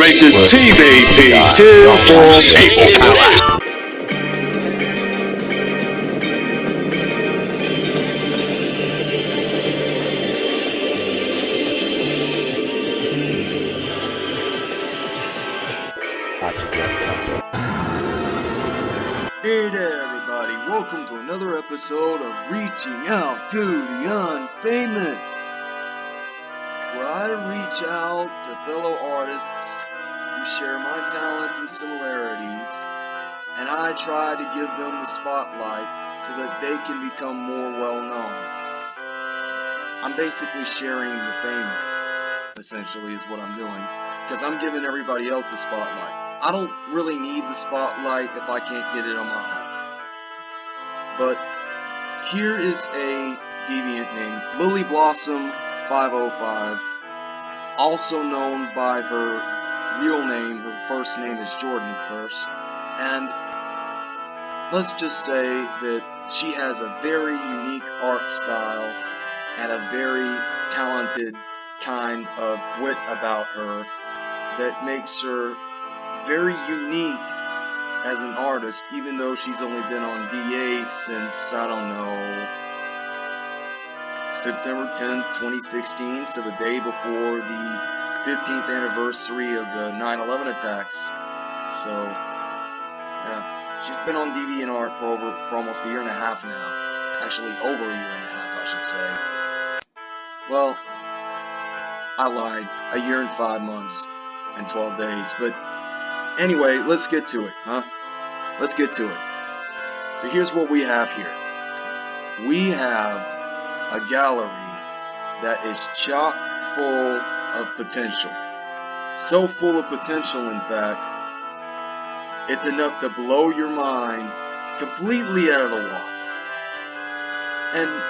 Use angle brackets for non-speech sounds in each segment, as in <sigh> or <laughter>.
Rated TVP Tier 4 People Power. Hey there, everybody. Welcome to another episode of Reaching Out to the Unfamous, where I reach out to fellow artists who share my talents and similarities, and I try to give them the spotlight so that they can become more well known. I'm basically sharing the fame, essentially, is what I'm doing, because I'm giving everybody else a spotlight. I don't really need the spotlight if I can't get it on my own. But here is a deviant named Lily Blossom 505, also known by her real name. Her first name is Jordan first, and let's just say that she has a very unique art style and a very talented kind of wit about her that makes her very unique as an artist, even though she's only been on DA since, I don't know, September 10th, 2016, so the day before the 15th anniversary of the 9-11 attacks. So, yeah, she's been on DeviantArt for over, for almost a year and a half now. Actually, over a year and a half, I should say. Well, I lied. A year and five months and 12 days, but Anyway, let's get to it, huh? Let's get to it. So here's what we have here. We have a gallery that is chock full of potential. So full of potential, in fact, it's enough to blow your mind completely out of the water. And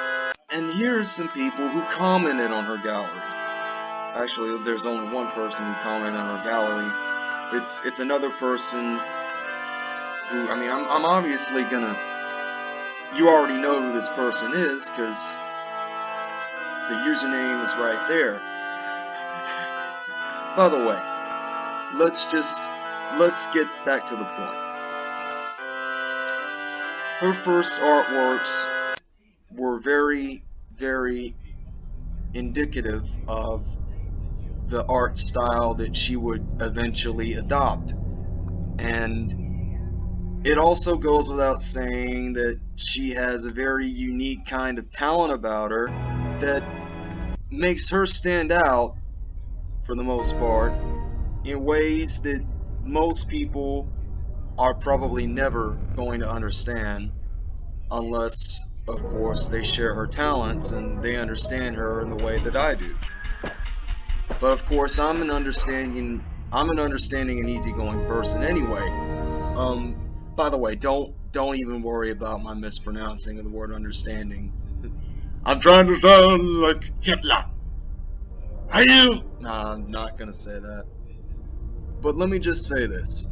and here's some people who commented on her gallery. Actually, there's only one person who commented on her gallery, it's it's another person who I mean I'm I'm obviously gonna you already know who this person is because the username is right there. By the way, let's just let's get back to the point. Her first artworks were very very indicative of the art style that she would eventually adopt. And it also goes without saying that she has a very unique kind of talent about her that makes her stand out, for the most part, in ways that most people are probably never going to understand unless, of course, they share her talents and they understand her in the way that I do. But of course, I'm an understanding, I'm an understanding and easygoing person anyway. Um, by the way, don't don't even worry about my mispronouncing of the word understanding. I'm trying to sound like Hitler. Are you? Nah, I'm not gonna say that. But let me just say this.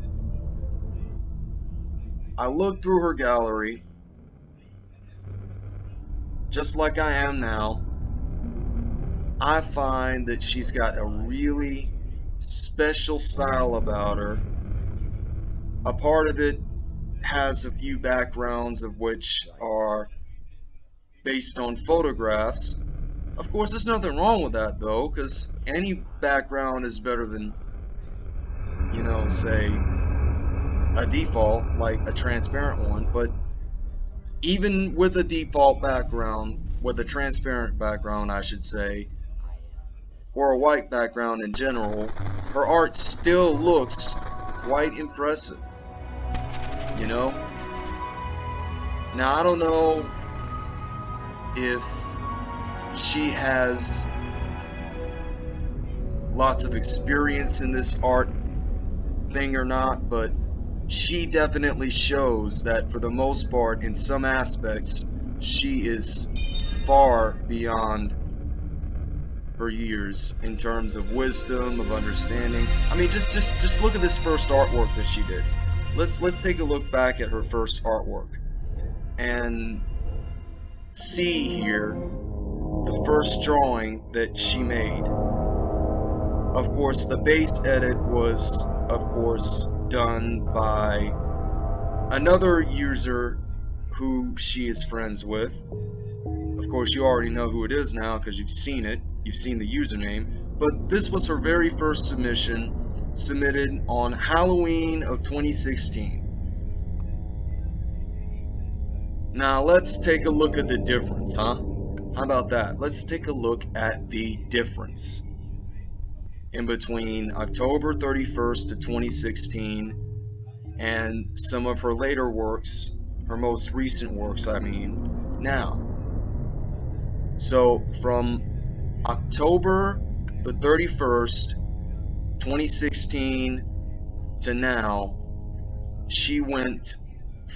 I looked through her gallery, just like I am now, I find that she's got a really special style about her. A part of it has a few backgrounds of which are based on photographs. Of course, there's nothing wrong with that though, because any background is better than, you know, say, a default, like a transparent one. But even with a default background, with a transparent background, I should say, or a white background in general, her art still looks quite impressive. You know? Now, I don't know if she has lots of experience in this art thing or not, but she definitely shows that for the most part, in some aspects, she is far beyond her years in terms of wisdom, of understanding. I mean, just just just look at this first artwork that she did. Let's let's take a look back at her first artwork and see here the first drawing that she made. of course, the base edit was, of course, done by another user who she is friends with. Of course, you already know who it is now because you've seen it. You've seen the username. But this was her very first submission, submitted on Halloween of 2016. Now, let's take a look at the difference, huh? How about that? Let's take a look at the difference in between October 31st of 2016 and some of her later works, her most recent works, I mean, now. So from October the 31st, 2016 to now, she went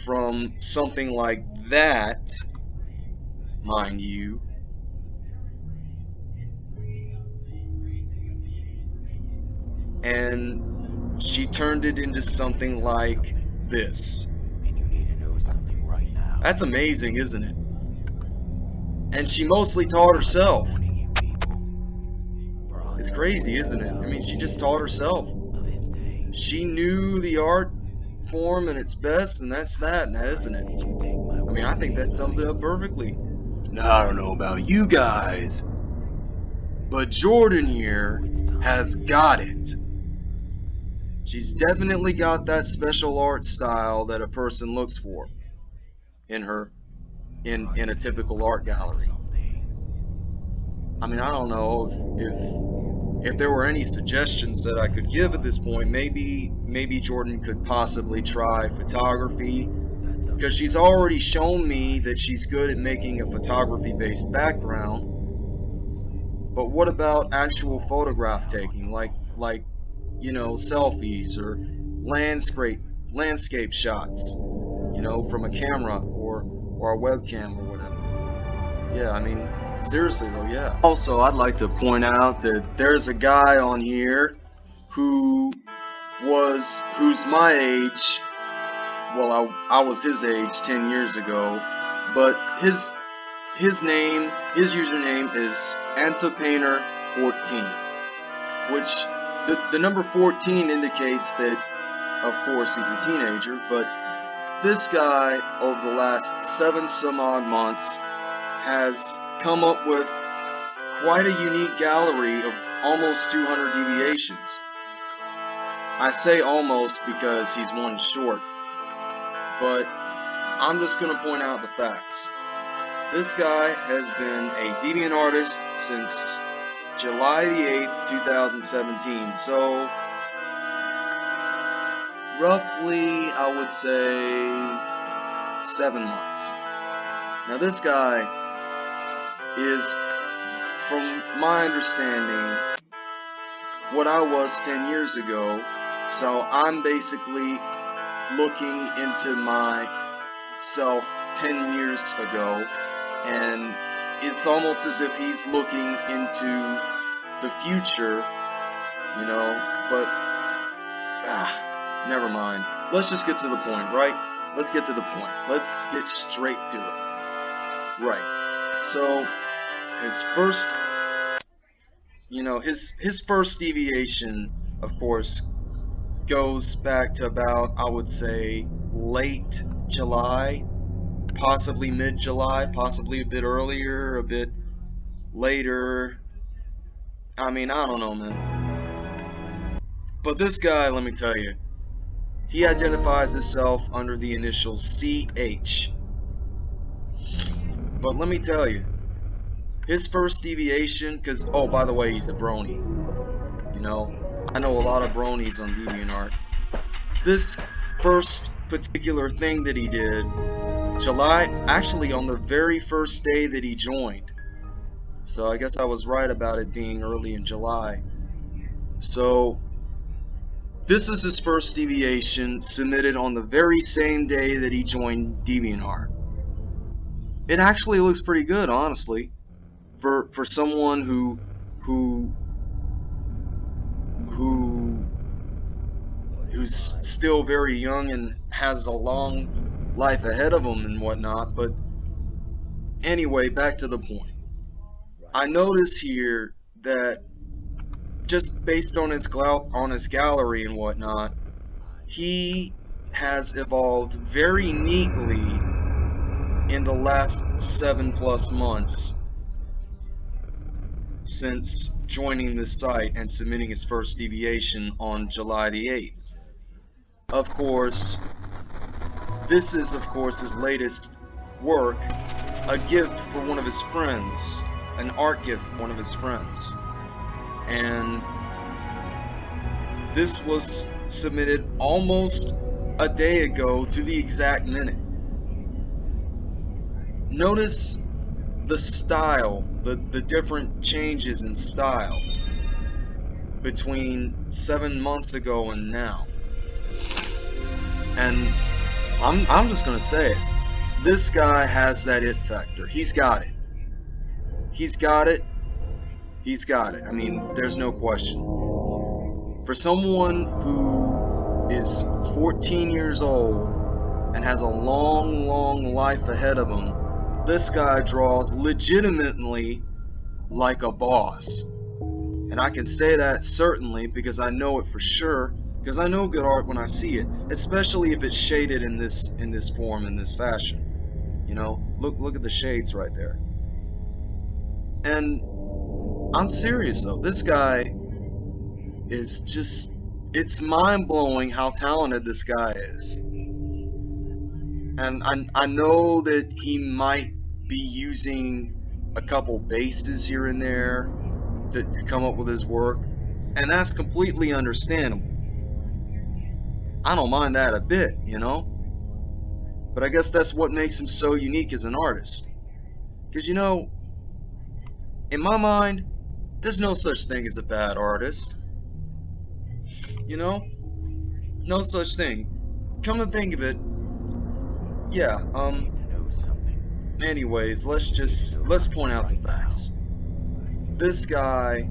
from something like that, mind you, and she turned it into something like this. That's amazing, isn't it? And she mostly taught herself. It's crazy, isn't it? I mean, she just taught herself. She knew the art form and its best, and that's that, now, isn't it? I mean, I think that sums it up perfectly. Now, I don't know about you guys, but Jordan here has got it. She's definitely got that special art style that a person looks for in her in in a typical art gallery. I mean, I don't know if if if there were any suggestions that I could give at this point, maybe maybe Jordan could possibly try photography because she's already shown me that she's good at making a photography based background. But what about actual photograph taking like like you know, selfies or landscape landscape shots, you know, from a camera or or a webcam or whatever. Yeah, I mean, seriously though, yeah. Also, I'd like to point out that there's a guy on here who was who's my age. Well, I I was his age 10 years ago, but his his name, his username is Antopainter14, which the, the number 14 indicates that, of course, he's a teenager, but this guy, over the last seven some odd months, has come up with quite a unique gallery of almost 200 deviations. I say almost because he's one short, but I'm just going to point out the facts. This guy has been a deviant artist since July the 8th, 2017. So, roughly, I would say, seven months. Now, this guy is, from my understanding, what I was 10 years ago. So, I'm basically looking into myself 10 years ago and it's almost as if he's looking into the future, you know, but, ah, never mind. Let's just get to the point, right? Let's get to the point. Let's get straight to it. Right. So, his first, you know, his, his first deviation, of course, goes back to about, I would say, late July, possibly mid-July, possibly a bit earlier, a bit later. I mean, I don't know, man. But this guy, let me tell you, he identifies himself under the initial CH. But let me tell you, his first deviation, because, oh, by the way, he's a brony. You know, I know a lot of bronies on DeviantArt. This first particular thing that he did July, actually on the very first day that he joined. So I guess I was right about it being early in July. So this is his first deviation submitted on the very same day that he joined DeviantArt. It actually looks pretty good, honestly, for for someone who who who who's still very young and has a long life ahead of them and whatnot. But anyway, back to the point. I notice here that just based on his on his gallery and whatnot, he has evolved very neatly in the last seven plus months since joining the site and submitting his first deviation on July the 8th. Of course, this is of course his latest work, a gift for one of his friends, an art gift for one of his friends. And this was submitted almost a day ago to the exact minute. Notice the style, the, the different changes in style between seven months ago and now. And I'm, I'm just going to say it. This guy has that it factor. He's got it. He's got it. He's got it. I mean, there's no question. For someone who is 14 years old and has a long, long life ahead of him, this guy draws legitimately like a boss. And I can say that certainly because I know it for sure because I know good art when I see it, especially if it's shaded in this in this form in this fashion. You know, look look at the shades right there. And I'm serious though. This guy is just it's mind-blowing how talented this guy is. And I, I know that he might be using a couple bases here and there to, to come up with his work. And that's completely understandable. I don't mind that a bit, you know? But I guess that's what makes him so unique as an artist. Because, you know, in my mind, there's no such thing as a bad artist. You know? No such thing. Come to think of it, yeah, um, anyways, let's just, let's point out the facts. This guy,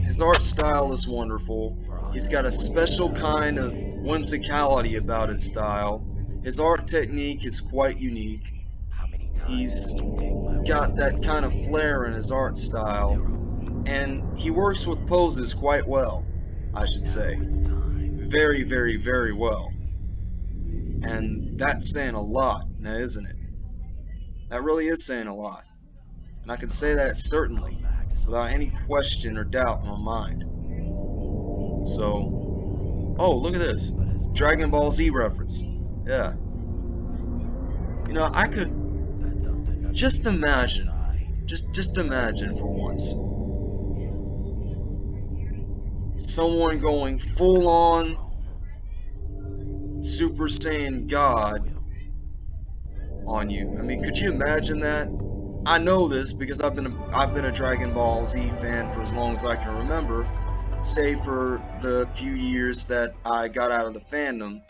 his art style is wonderful. He's got a special kind of whimsicality about his style. His art technique is quite unique. He's got that kind of flair in his art style. And he works with poses quite well, I should say. Very, very, very well. And that's saying a lot, now isn't it? That really is saying a lot. And I can say that certainly, without any question or doubt in my mind. So, oh, look at this. Dragon Ball Z reference. Yeah. You know, I could just imagine, just just imagine for once, someone going full on Super Saiyan God on you. I mean, could you imagine that? I know this because I've been a, I've been a Dragon Ball Z fan for as long as I can remember, save for the few years that I got out of the fandom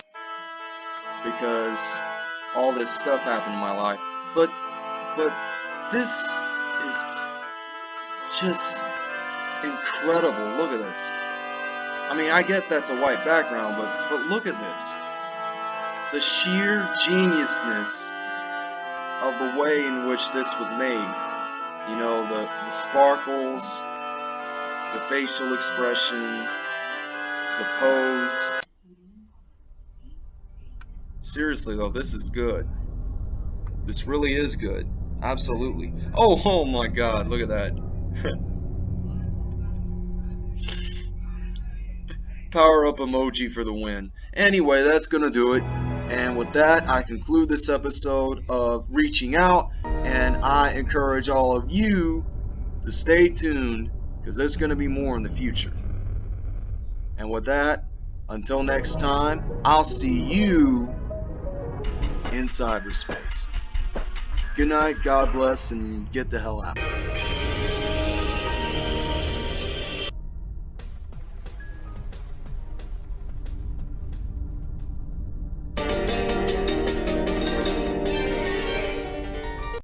because all this stuff happened in my life. But but this is just incredible. Look at this. I mean, I get that's a white background, but but look at this. The sheer geniusness of the way in which this was made. You know, the, the sparkles, the facial expression, the pose. Seriously though, this is good. This really is good. Absolutely. Oh, <laughs> oh my god, look at that. <laughs> Power up emoji for the win. Anyway, that's gonna do it. And with that, I conclude this episode of Reaching Out, and I encourage all of you to stay tuned because there's going to be more in the future. And with that, until next time, I'll see you in cyberspace. Good night, God bless, and get the hell out.